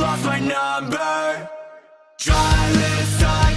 lost my number. Dry inside